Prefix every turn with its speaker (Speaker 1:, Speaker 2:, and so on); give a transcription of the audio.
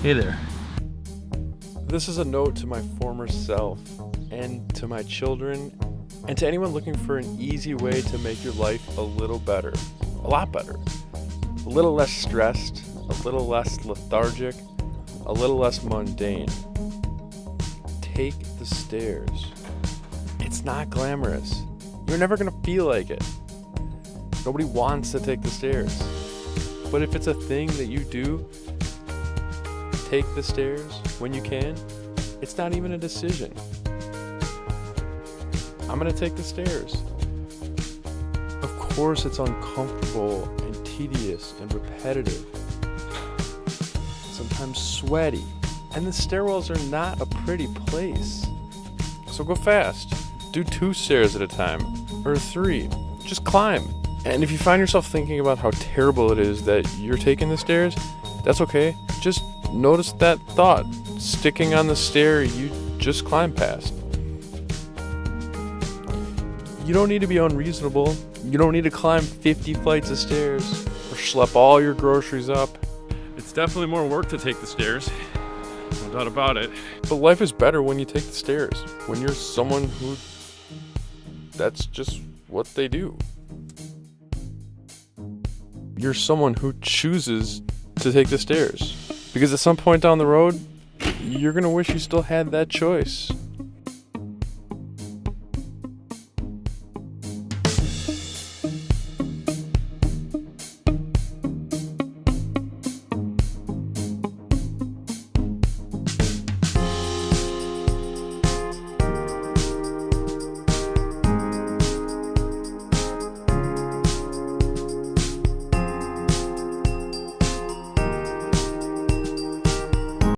Speaker 1: Hey there.
Speaker 2: This is a note to my former self and to my children and to anyone looking for an easy way to make your life a little better. A lot better. A little less stressed, a little less lethargic, a little less mundane. Take the stairs. It's not glamorous. You're never going to feel like it. Nobody wants to take the stairs. But if it's a thing that you do, take the stairs when you can, it's not even a decision. I'm gonna take the stairs. Of course, it's uncomfortable and tedious and repetitive, sometimes sweaty, and the stairwells are not a pretty place. So go fast. Do two stairs at a time, or three. Just climb. And if you find yourself thinking about how terrible it is that you're taking the stairs, that's okay. Just notice that thought sticking on the stair you just climbed past. You don't need to be unreasonable. You don't need to climb 50 flights of stairs or schlep all your groceries up.
Speaker 3: It's definitely more work to take the stairs. No doubt about it.
Speaker 2: But life is better when you take the stairs. When you're someone who. That's just what they do. You're someone who chooses to take the stairs. Because at some point down the road, you're gonna wish you still had that choice.